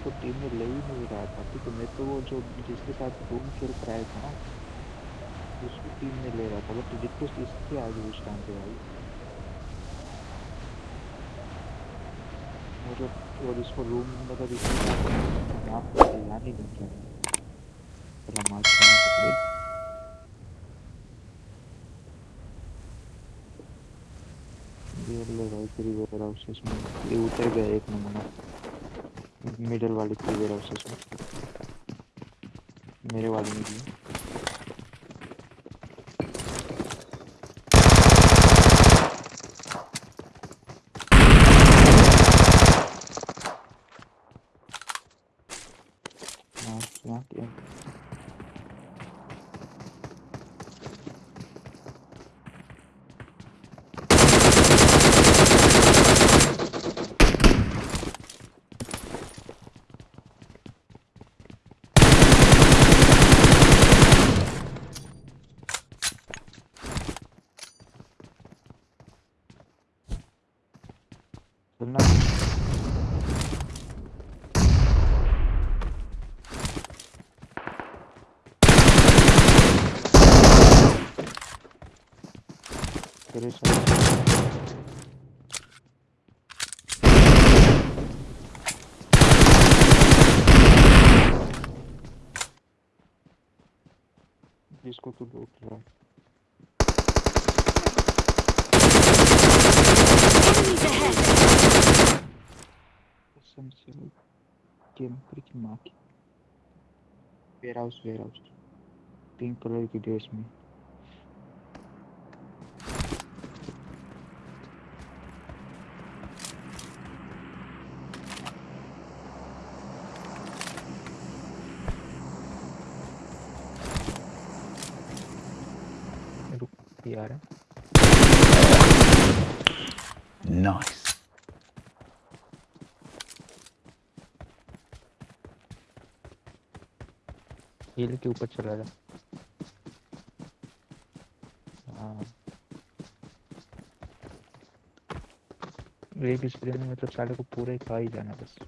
मैं इसको टीम में ले ही नहीं रहा था। ठीक है, मैं तो वो जो जिसके साथ रूम खेल कराया था ना, उसको टीम में ले रहा था। बट रिक्वेस्ट इसके आगे उस टाइम पे आई। मतलब और इसको रूम मतलब इसके यहाँ पे नहीं किया चला ये ले भाई फ्री वेयर हाउसेस ये उतर गया एक नंबर। मिडल वाली की वेयर हाउसेस में मेरे वाले में भी हाँ यहाँ क्या चलना तेरे साथ जिसको तू लूट रहा है Enemies ahead! कसम से वो कैंपर की माँ की warehouse warehouse pink colour की ड्रेस में रुक यार Nice. हिल के ऊपर चला जा। हाँ। एक स्प्रे में मतलब साले को पूरा खा ही जाना बस।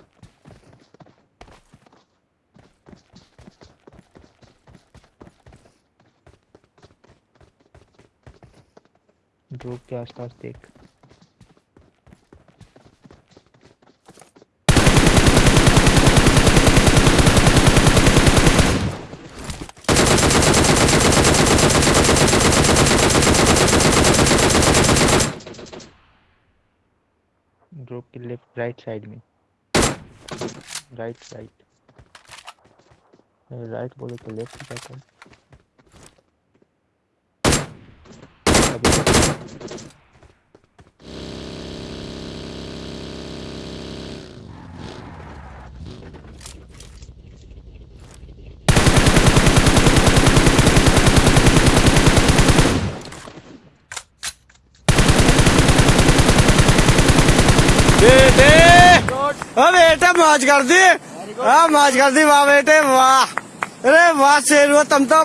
ड्रॉप के आसपास देख। ड्रॉप के लेफ़्ट राइट साइड में। राइट साइड राइट बोले तो लेफ़्ट बेटे। ओ बेटे, मौज कर दी। हाँ मौज कर दी। वाह बेटे, वाह। अरे, वाह, शेर हुआ तुम तो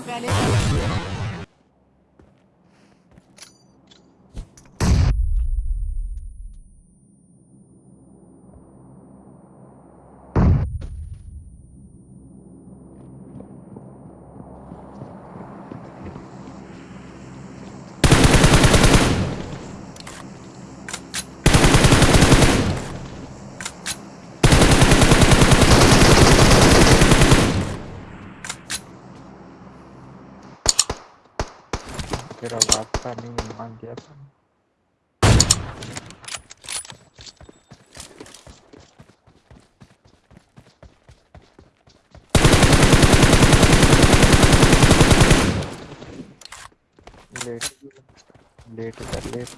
तेरा वास्ता नहीं मान गया था। लेट लेट कर लेट